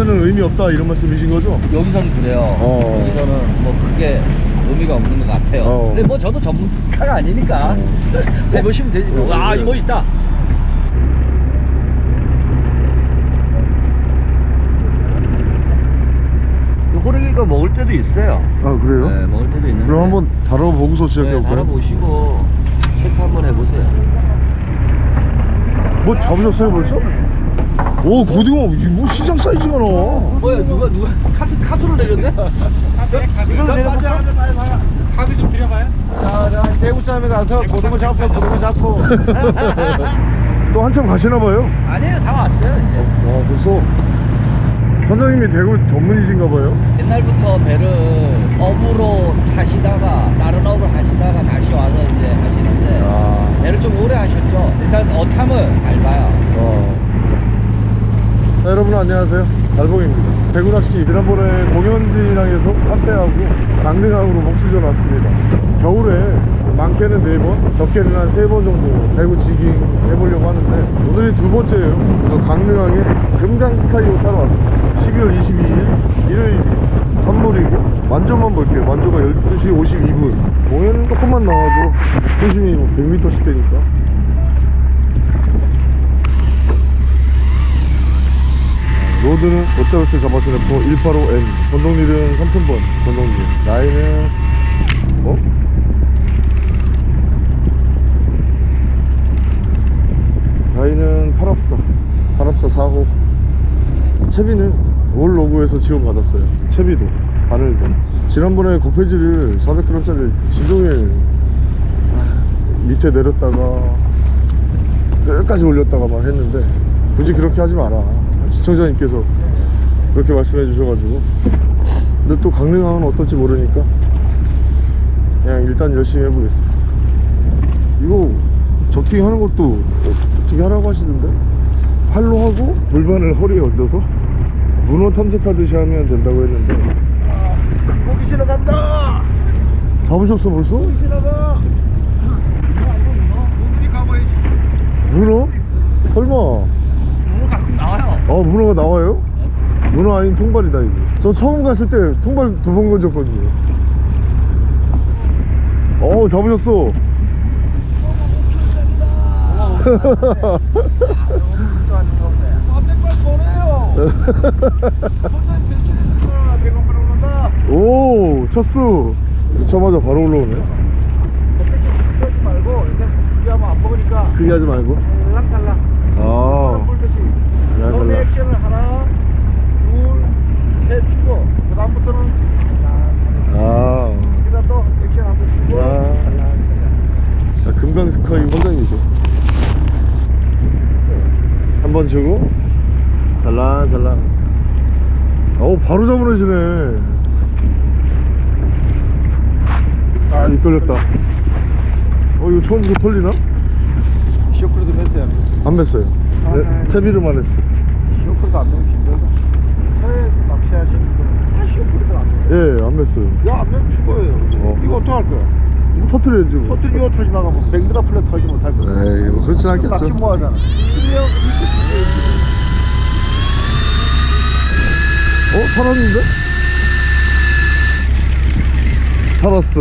바늘은 의미 없다 이런 말씀이신 거죠? 여기서는 그래요. 어. 여기서는 뭐 크게 의미가 없는 것 같아요. 어. 근데 뭐 저도 전문가가 아니니까 해보시면 되지. 뭐. 아 이거 있다. 이 호랭이가 먹을 때도 있어요. 아 그래요? 네, 먹을 때도 있는데. 그럼 한번 다뤄보고서 네, 시작해볼까요? 달아보시고 체크 한번 해보세요. 뭐 잡으셨어요 벌써? 오 고등어 이뭐 시장 사이즈가 나와 뭐야 누가 누가 카트 카트로 내렸네? 이걸로 내려볼까? 합의 좀 드려봐요. 자, 자, 대구 싸움에 가서 고등어 잡고 고등어 잡고. 또 한참 가시나 봐요 아니에요, 다 왔어요 이제. 와 벌써 선장님이 대구 전문이신가 봐요 옛날부터 배를 업으로 하시다가 다른 업을 하시다가 다시 와서 이제 하시는데 아, 배를 좀 오래 하셨죠. 일단 어탐을 밟아요. 와. 자, 여러분 안녕하세요. 달봉입니다. 대구 낚시 지난번에 공연진항에서 참배하고 강릉항으로 목수전 왔습니다. 겨울에 많게는 4번 적게는 한 3번 정도 대구 지깅 해보려고 하는데 오늘이 두 번째예요. 그래서 강릉항에 금강 스카이호 타러 왔습니다. 12월 22일 일요일 선물이고 만조만 볼게요. 만조가 12시 52분. 공연 조금만 나와도 조심히 100m씩 되니까 로드는 어쩌렇게 잡아서놓고 185M 전동릴은 3000번. 전동릴 나이는 어? 나이는 8합사. 8합사 4호. 채비는 올 로고에서 지원받았어요. 채비도. 바늘도. 지난번에 고페지를 400g짜리 진동에 아, 밑에 내렸다가 끝까지 올렸다가 막 했는데 굳이 그렇게 하지 마라 시청자님께서 그렇게 말씀해 주셔가지고 근데 또 강릉항은 어떨지 모르니까 그냥 일단 열심히 해보겠습니다 이거 저킹 하는 것도 어떻게 하라고 하시던데 팔로 하고 골반을 허리에 얹어서 문어 탐색하듯이 하면 된다고 했는데 고기 실어 간다. 잡으셨어 벌써? 눈들이 가봐야지. 문어? 설마. 아 문어가 나와요? 문어 아닌 통발이다 이거. 저 처음 갔을 때 통발 두 번 건졌거든요. 어 잡으셨어. 오 쳤어. 넣자마자 바로 올라오네. 크게 하지 말고. 살랑살랑. 아 잘라. 액션을 하나 둘 셋 치고. 그 다음부터는 아. 여기다 또 액션 한번 치고. 야. 자, 금강 스카이 원장님이세요? 한번 주고. 살랑살랑 어 바로 잡으시네. 아 이끌렸다. 어 이거 처음부터 털리나? 쇼크도 맸어요. 안 맸어요. 네, 채비를만 했어 쇼크도 안 힘들다 서해에서 낚시하시는 분은 다 쇼크도 안 매요. 예안 맸어요. 야 안 매면 죽어요. 어. 이거 어떡할 거야? 이거 터트려야지 뭐. 터뜨리고 터지 나가면 100m 플랫 터지 못할 거야. 에이 뭐 그렇진 낚시 않겠죠. 뭐 하잖아. 그냥 어? 살았는데? 살았어.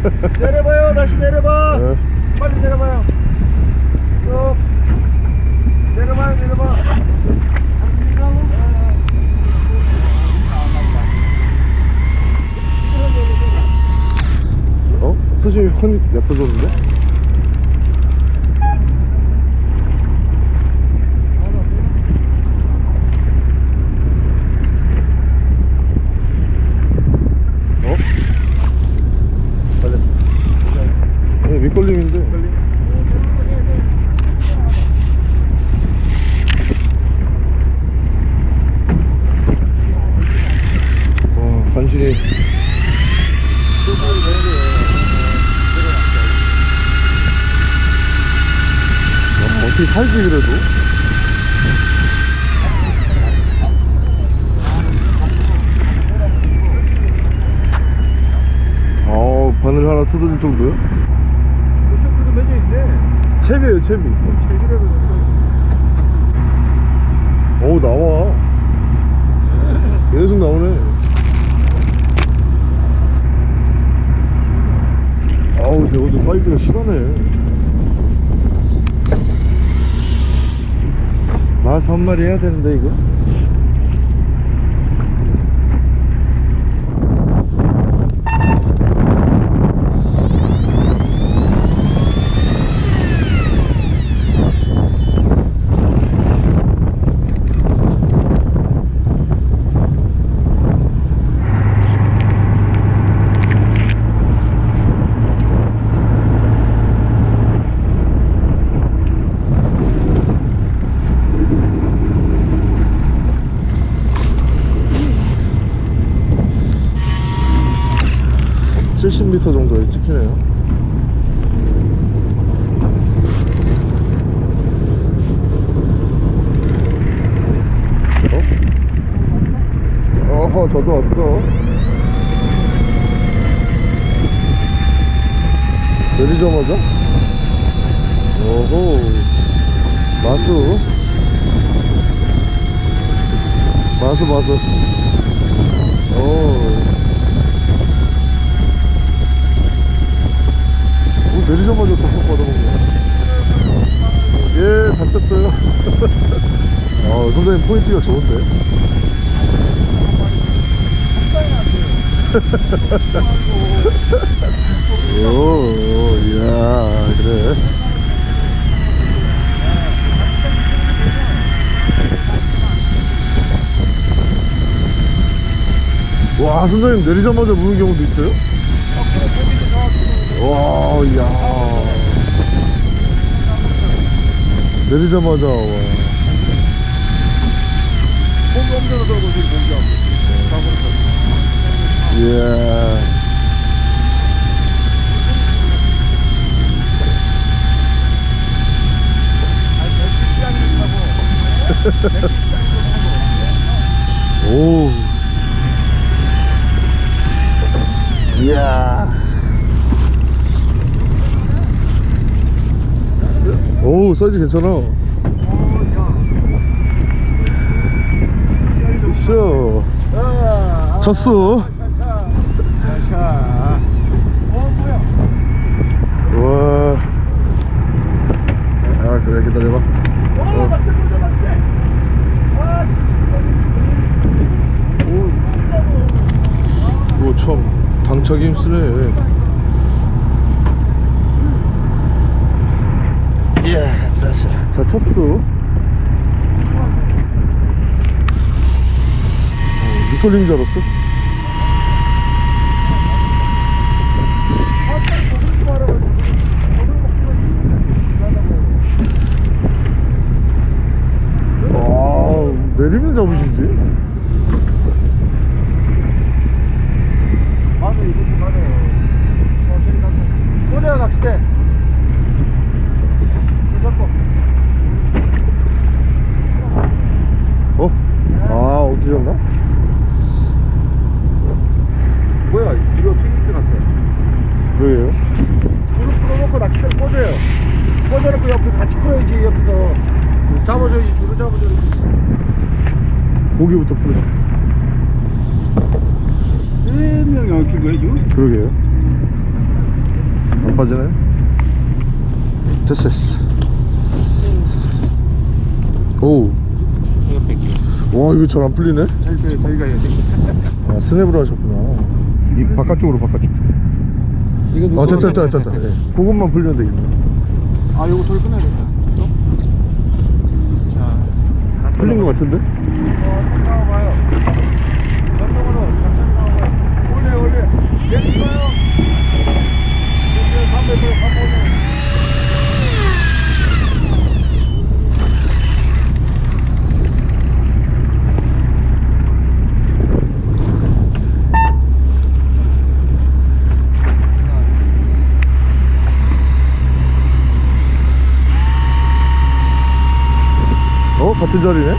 내려봐요 다시 내려봐. 네. 빨리 내려봐요. 쭉. 내려봐요 내려봐 어? 수심이 확 얕아졌는데? 어? 빨리 네, 밑걸림인데 와 간신히 정신이 야, 어떻게 살지 그래도 어 뜯을 정도요? 쇼크도 매져 있네. 채비에요 채비. 제기라도 어우 나와. 계속 나오네. 아우 대호도 사이즈가 실하네. 마스 한 마리 해야 되는데 이거 칠십 m 정도에 찍히네요. 어? 어허 저도 왔어. 내리자마자? 오호 마수. 마수 마수. 오 내리자마자 덥석 받아먹네. 예, 잘 뺐어요. 아, 선생님 포인트가 좋은데. 오, 이야, 그래. 와, 선생님 내리자마자 무는 경우도 있어요? 와, 야. 내리자마자, 와. 공기 엄청 들고 지금 공기하고. 예. 오. 이야. 오, 사이즈 괜찮아. 쇼. 쳤어. 와. 아, 그래, 기다려봐. 어. 오. 오, 참, 당차기 힘쓰네. 예, 자식. 자, 쳤어. 어, 줄 알았어? 아, 내리면 잡으시지? 맞아, 이거 좀 맞아. 천천히 가서. 꼬대야, 낚싯대. 손 잡고. 어? 아, 어떻게 졌나? 뭐야, 뒤로 튕기게 갔어. 그러게요. 줄을 풀어놓고 낚싯대를 꽂아요. 꽂아놓고 옆에 같이 풀어야지, 옆에서. 잡아줘야지, 줄을 잡아줘야지. 고기부터 풀으시 세 명이 얽힌 거야, 지금? 그러게요. 안 빠지나요? 됐어, 됐어. 오. 이거 뺄게. 와, 이거 잘 안 풀리네? 해야 돼. 아, 스냅으로 하셨구나. 이 바깥쪽으로, 바깥쪽. 이거 아, 됐다, 됐다, 됐다. 예. 그것만 풀리면 되겠네. 아 요거 돌 끊어야 되겠다 자, 풀린 거 같은데? 어, 나와봐요. 전동으로 천천히 나와봐요. 올려 올려. 내려가요. 300m 300m 같은 자리네?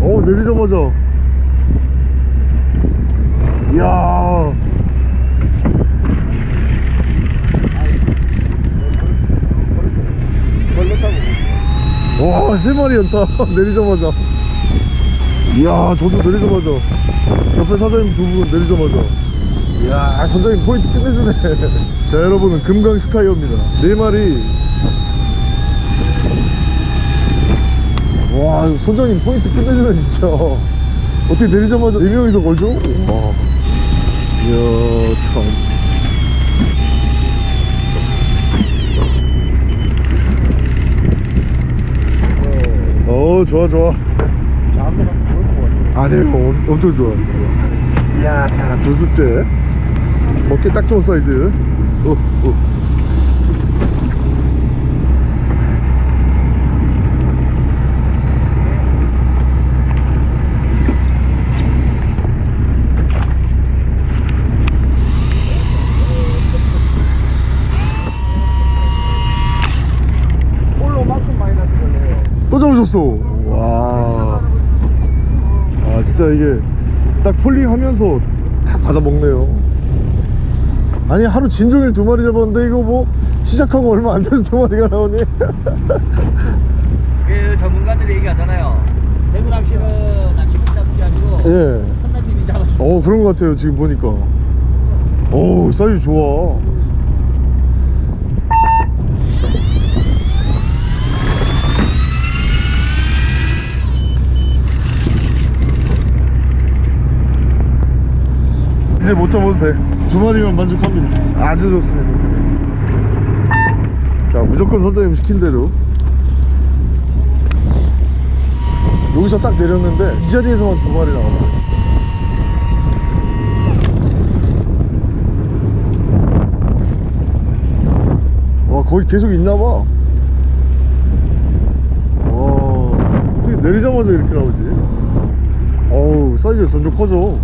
오 내리자마자. 이야. 와, 세 마리 연타 내리자마자. 이야, 저도 내리자마자. 옆에 사장님 두 분 내리자마자. 이야, 선장님 포인트 끝내주네. 자, 여러분은 금강 스카이어입니다. 네 마리. 와, 선장님 포인트 끝내주네, 진짜. 어떻게 내리자마자 네 명이서 걸죠? 와. 이야, 참. 어, 좋아, 좋아. 자한번 하면 좋을 것 같 아요 아, 네, 엄, 엄청 좋아. 이야, 자, 두 숫째. 먹기 딱 좋은 사이즈. 오, 오. 또 잡으셨어. 진짜 이게 딱 폴링하면서 딱 받아 먹네요. 아니, 하루 진종일 두 마리 잡았는데 이거 뭐 시작하고 얼마 안 돼서 두 마리가 나오니? 그 전문가들이 얘기하잖아요. 대구 낚시는 낚시꾼 잡는 게 아니고 예. 선장님이 잡아줘. 어, 그런 것 같아요, 지금 보니까. 오, 사이즈 좋아. 이제 못 잡아도 돼. 두 마리만 만족합니다. 아주 좋습니다. 자, 무조건 선장님 시킨 대로. 여기서 딱 내렸는데 이 자리에서만 두 마리 나와요. 와 거기 계속 있나봐 와 어떻게 내리자마자 이렇게 나오지 어우 사이즈가 점점 커져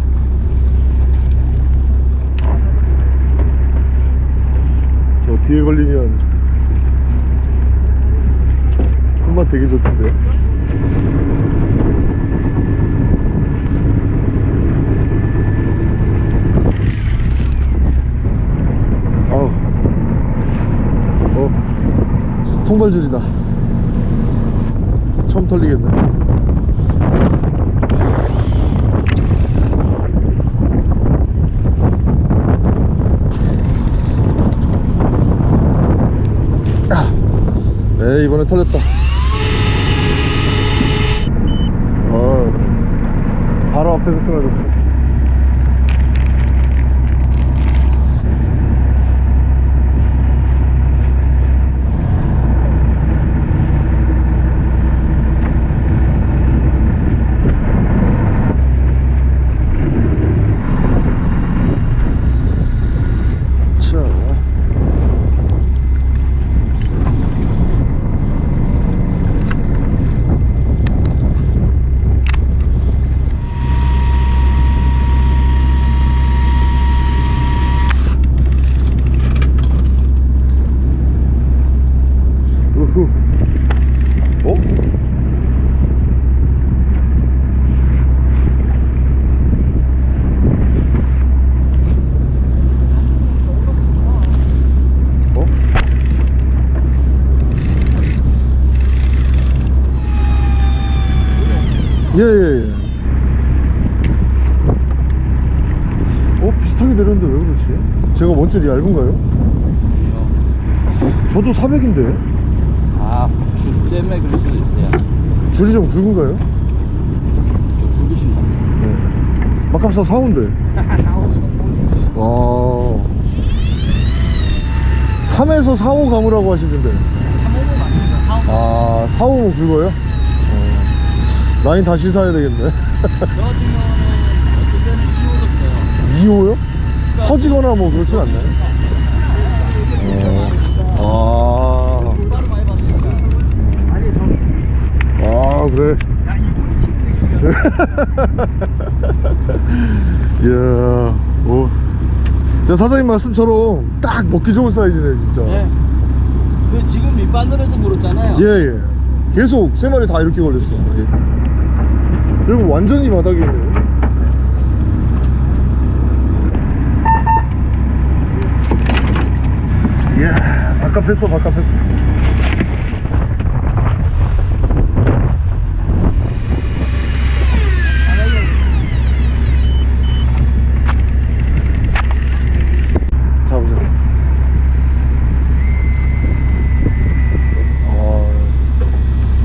저 뒤에 걸리면 손맛 되게 좋던데. 어. 통발줄이다. 처음 털리겠네 이번에 털렸다. 어. 바로 앞에서 끊어졌어 400짜리 얇은가요? 저도 400인데 아줄 때문에 그럴 수도 있어요 줄이 좀 굵은가요? 좀 굵으신가요? 네. 막감사 사온데 와 3에서 4호 가무라고 하시던데 3호 맞습니다 4호 아 4호 굵어요? 어. 라인 다시 사야 되겠네 저 같은 경우는 어쨌든 2호로 써요 2호요? 터지거나 뭐 그렇진 않나요? 어. 아. 음. 아, 그래. 이야, 오. 자, 사장님 말씀처럼 딱 먹기 좋은 사이즈네, 진짜. 네. 그 지금 밑바늘에서 물었잖아요. 예, 예. 계속 세 마리 다 이렇게 걸렸어. 예. 그리고 완전히 바닥이네요. 이야, 바깥 뺐어, 바깥. 잡으셨어. 아,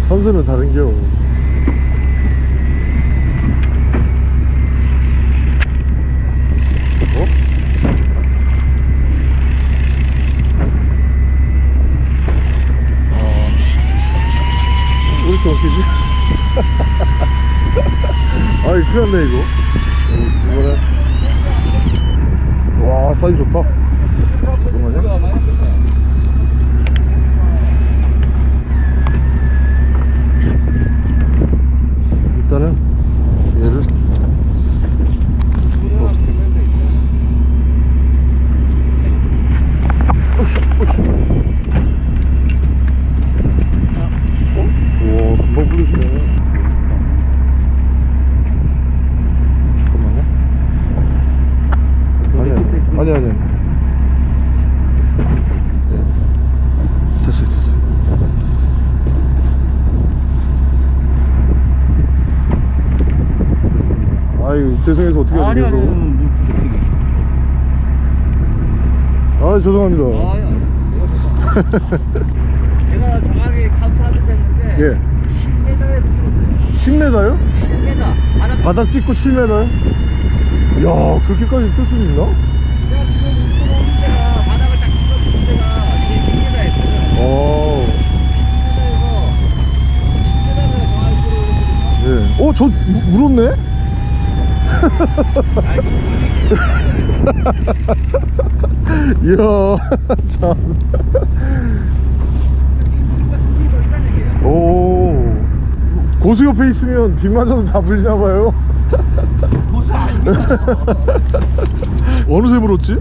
선수는 다른겨. 어? 아, 왜 이렇게 웃기지? 아이, 큰일 났네, 이거. 어, 이거는. 와, 사이즈 좋다. 잠깐만요. 일단은 얘를 오씨 오씨 오 금방 풀리시네 잠깐만요 아니 아니 아니 아니 네. 됐어요 됐어요 아유 죄송해서 어떻게 해야 아니 아니 되겠어 아니. 아 죄송합니다 아야. 제가 정확히 카운트 하면서 했는데 예 10m에서 풀었어요. 10m요? 10m. 바닥 바닥 찍고 7m요? 야 그렇게까지 뜰 수 있나? 제가 지금 들어오는 데가 바닥을 딱 찍어주는 데가 10m였어요. 어 10m에서 10m를 정확히 들어오거든요. 예. 어, 저 무- 물었네? 이야, 참. 오. 고수 옆에 있으면 비 맞아도 다 물리나봐요. 고수 아닙니다. 어느새 물었지?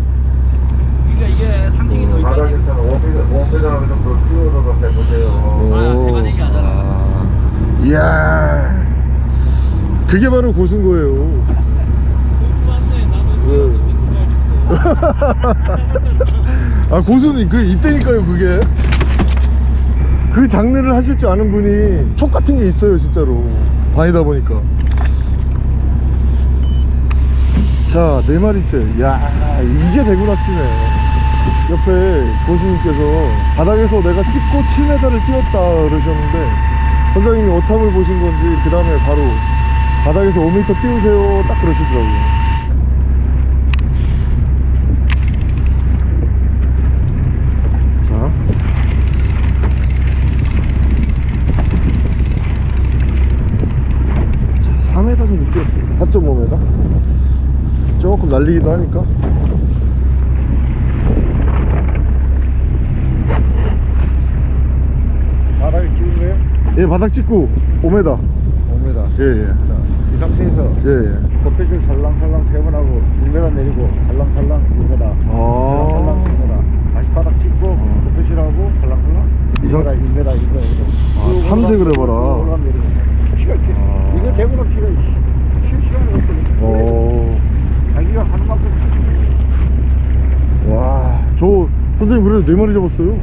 그러니까 이게 상징이 더 5m, 5m 정도 띄워서 해보세요. 아, 대만 얘기 하잖아. 아. 이야. 그게 바로 고수인 거예요. 아 고수는 그 이때니까요 그게. 그 장르를 하실 줄 아는 분이 촉 같은 게 있어요 진짜로. 다니다 보니까. 자 네 마리째. 야 이게 대구 낚시네. 옆에 고수님께서 바닥에서 내가 찍고 7m를 띄웠다 그러셨는데 선장님이 어탑을 보신 건지 그 다음에 바로 바닥에서 5m 띄우세요. 딱 그러시더라고요 자. 자, 4m 정도 뛰었습니다. 4.5m. 조금 날리기도 하니까. 바닥에 찍은 거예요? 예, 바닥 찍고 5m. 5m. 예, 예. 자, 이 상태에서 예, 예. 커피줄 살랑살랑 세 번 하고 1m 내리고 살랑살랑 1m 아. 살랑살랑 1m 다시 바닥 찍고 어. 커피줄하고 살랑살랑 이 1m 상- 1m 1m 아, 탐색을 해봐라. 올라가면 내리고 시간 아. 이거 대구 낚시가 실시간에 없거든요 어. 자기가 하는 만큼 와, 저 선생님 그래도 네 마리 잡았어요.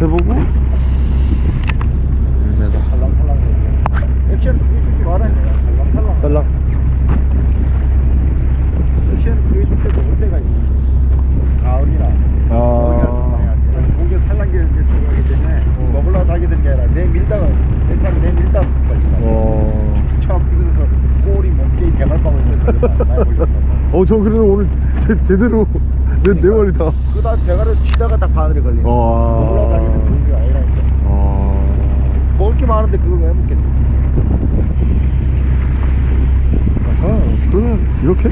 해보고 1m. 살랑살랑 액션 그게 좋지 말아야 돼 살랑살랑 살랑. 액션 그게 좋게 먹을 때가 있어 가을이나 아. 고개 살랑게 들어가기 때문에 먹으려고 하게 되는 게 아니라 내 밀다가 일단 내 밀다 걸린다 어. 꼬리 몸개이 대갈방울 해서 많이 보셨다 어, 저 그래도 오늘 제, 제대로 네, 네 마리 다. 그다 대가를 치다가 딱 바늘에 걸리네 그런 게 아니라니까 어. 먹을 게 많은데 그걸 왜 먹겠어 아, 그러면 이렇게?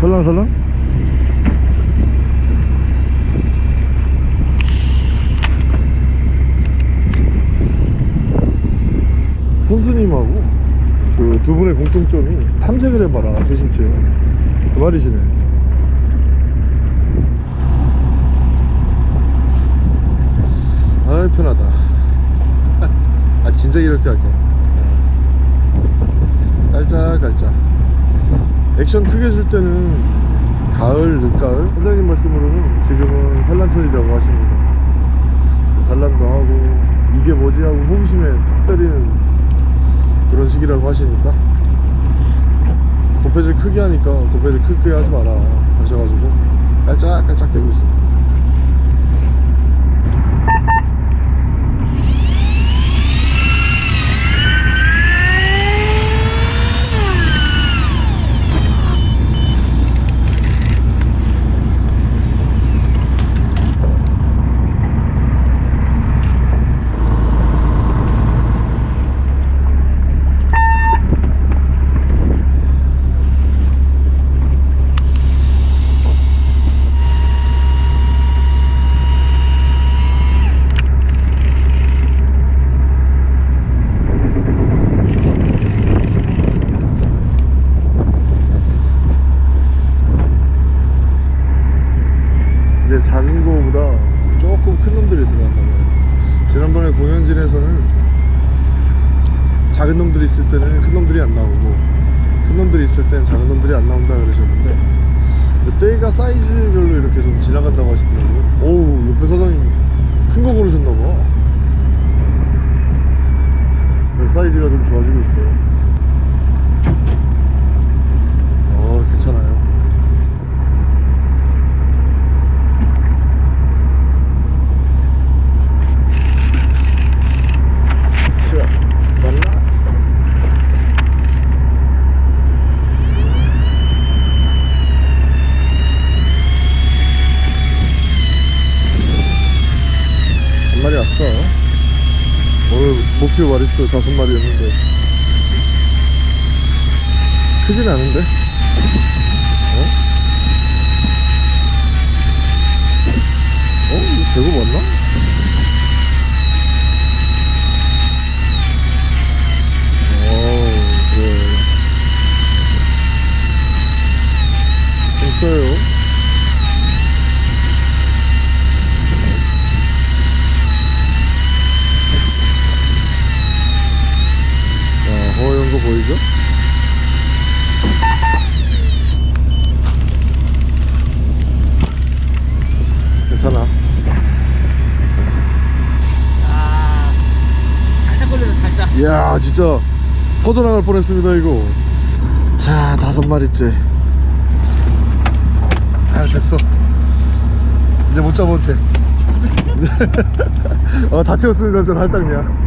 설랑설랑? 선수 두 분의 공통점이 탐색을 해봐라 조심치. 그 말이시네. 아이 편하다. 아 진짜 이렇게 할까? 깔짝깔짝. 액션 크게 줄 때는 가을 늦가을? 선장님 말씀으로는 지금은 산란철이라고 하십니다. 산란도 하고 이게 뭐지 하고 호기심에 툭 때리는 그런 시기라고 하시니까. 도패질 크게 하니까 도패질 크게 하지 마라 하셔가지고. 깔짝깔짝 대고 있습니다 이제 작은 거보다 조금 큰 놈들이 들어왔나 봐요. 지난번에 공연진에서는 작은 놈들이 있을 때는 큰 놈들이 안 나오고 큰 놈들이 있을 때는 작은 놈들이 안 나온다 그러셨는데 때가 사이즈별로 이렇게 좀 지나간다고 하시더라고요. 오우 옆에 사장님 큰 거 고르셨나 봐. 네, 사이즈가 좀 좋아지고 있어요. 어 괜찮아요. 자, 맞나? 한 마리 왔어. 오늘 목표 마리수 다섯 마리였는데 크진 않은데? 어? 어? 이거 대구 맞나? 어우 그래 됐어요 자 허연 거 보이죠? 괜찮아 아, 살짝 걸려서 살짝. 이야 진짜 터져나갈 뻔했습니다 이거. 자 다섯 마리째. 아 됐어. 이제 못 잡아도 돼. 어, 다 채웠습니다 전 할당량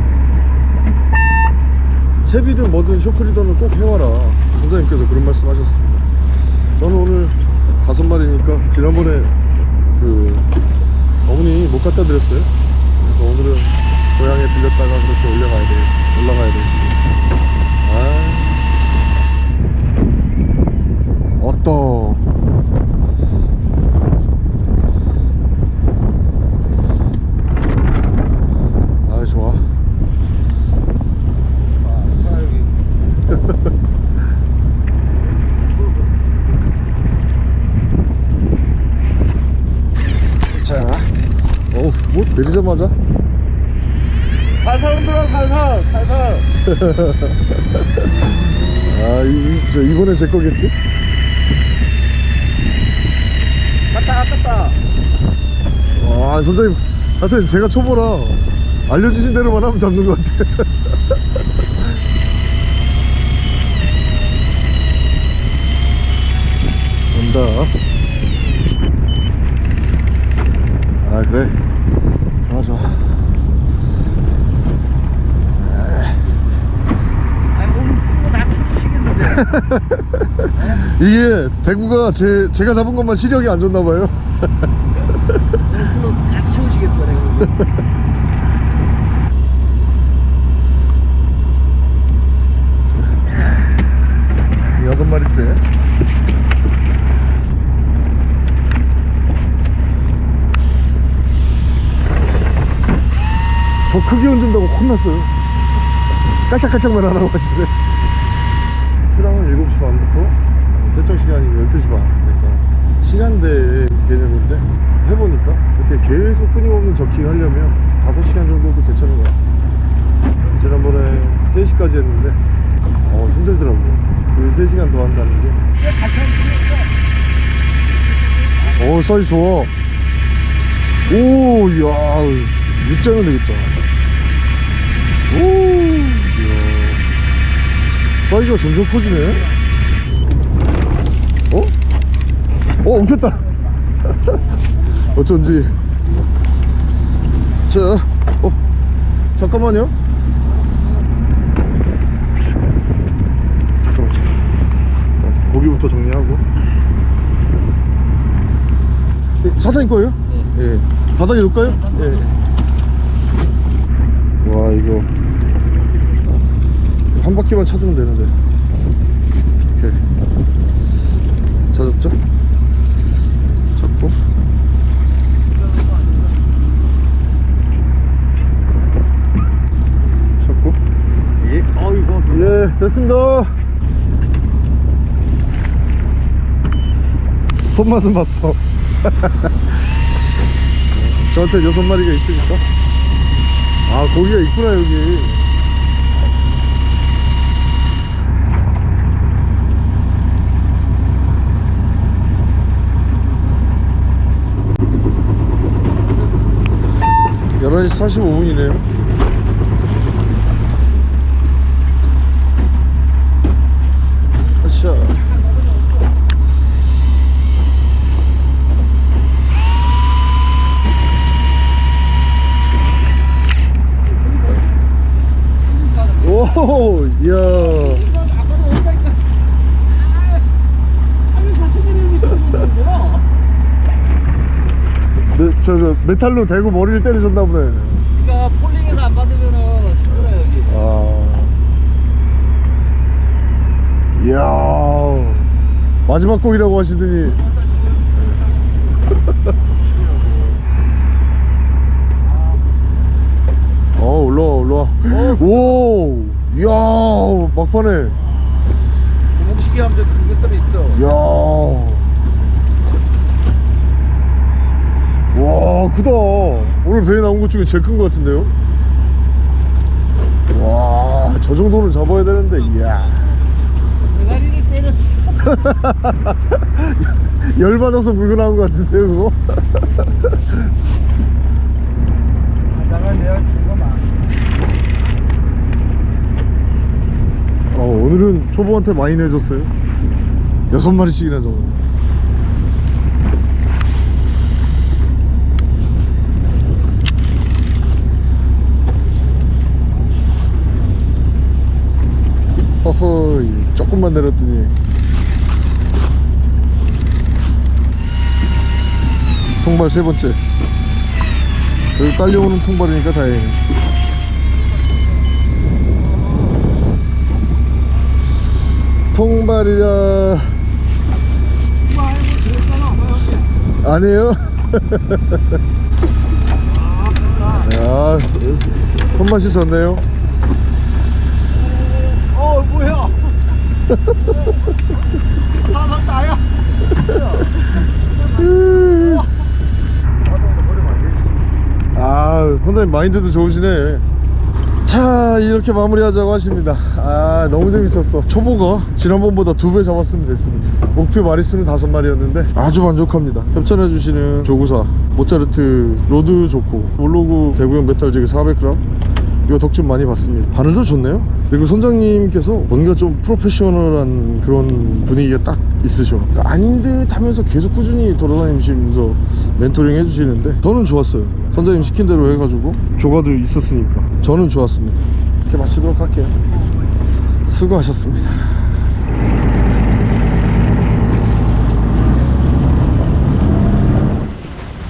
채비든 뭐든 쇼크리더는 꼭 해와라. 선장님께서 그런 말씀 하셨습니다. 저는 오늘 다섯 마리니까 지난번에 그 어머니 못 갖다 드렸어요. 그래서 오늘은 고향에 들렸다가 그렇게 올라가야 되겠습니다 올라가야 되겠습니다 아. 어떠? 아 좋아. 자 어우 뭐 내리자마자 살살 흔들어 살살 살살 아, 이, 이- 저 이번엔 제 거겠지? 갔다 갔다 아, 선생님, 하여튼 제가 초보라 알려주신 대로만 하면 잡는 것 같아. 온다. 아, 그래. 좋아, 좋아. 아니, 오늘 그거 나 치겠는데. 이게 대구가 제, 제가 잡은 것만 시력이 안 좋나 봐요. 그거 같이 채우시겠어, 내가. 여섯 마리째. 저 크게 흔든다고 혼났어요. 깔짝깔짝만 하라고 하시네. 9시 반부터 퇴청 시간이 12시 반. 그러니까 시간대 개념인데 해보니까 이렇게 계속 끊임없는 저킹 하려면 5시간 정도도 괜찮은 것 같습니다. 지난번에 3시까지 했는데 어 힘들더라고요. 그 3시간 더 한다는 게어 사이즈 좋아. 오 이야 육장은 되겠다. 오 사이즈가 점점 커지네 어? 어 엉켰다 어쩐지 자 어, 잠깐만요 잠깐만 어, 고기부터 정리하고 예, 사장님 거예요? 예. 바닥에 놓을까요? 예. 와 이거 한 바퀴만 찾으면 되는데 오케이 찾았죠? 찾고 찾고 예. 어이구. 예 됐습니다. 손맛은 봤어. 저한테 여섯 마리가 있으니까. 아 고기가 있구나 여기. 열한 시 45분이네요 아차 오, 이야. 네, 저, 저 메탈로 대고 머리를 때리셨나 보네. 그러니까 폴링을 안 받으면은 힘들어 여기. 아. 이야. 마지막 곡이라고 하시더니. 어, 올라와, 올라와. 오! 이야, 막판에. 구멍시계 하면 큰 것들이 있어. 이야. 와, 크다. 오늘 배에 나온 것 중에 제일 큰 것 같은데요? 와, 저 정도는 잡아야 되는데, 이야. 대가리를 때렸어. 열받아서 물고 나온 것 같은데요, 그거? 하다가 내가 죽어만. 어, 오늘은 초보한테 많이 내줬어요. 여섯 마리씩이나 잡았네. 허허, 조금만 내렸더니. 통발 세 번째. 여기 딸려오는 통발이니까 다행이네. 통발이라 아니에요? 야 손맛이 좋네요 어 뭐야? 나나 나야. 아 선생님 마인드도 좋으시네 자 이렇게 마무리하자고 하십니다. 아 너무 재밌었어. 초보가 지난번보다 두 배 잡았으면 됐습니다. 목표 마리수는 다섯 마리였는데 아주 만족합니다. 협찬해 주시는 조구사 모차르트 rod 좋고 몰로그 대구형 metal jig 400g 이거 덕좀 많이 봤습니다. 바늘도 좋네요. 그리고 선장님께서 뭔가 좀 프로페셔널한 그런 분위기가 딱 있으셔. 아닌 듯 하면서 계속 꾸준히 돌아다니시면서 멘토링 해주시는데 저는 좋았어요 선장님 시킨 대로 해가지고. 조가도 있었으니까. 저는 좋았습니다. 이렇게 마치도록 할게요. 수고하셨습니다.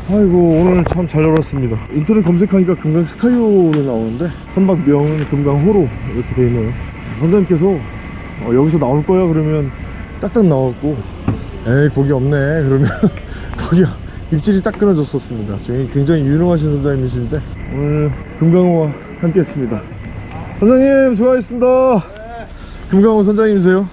아이고 오늘 참잘 놀았습니다. 인터넷 검색하니까 금강 스카이호로 나오는데 선박명은 금강호로 이렇게 돼 있네요. 선생님께서 어, 여기서 나올 거야? 그러면 딱딱 나왔고. 에이 거기 없네. 그러면 거기 입질이 딱 끊어졌었습니다. 굉장히 유능하신 선장님이신데 오늘 금강호와 함께 했습니다. 선장님 수고하셨습니다. 금강호 선장님이세요?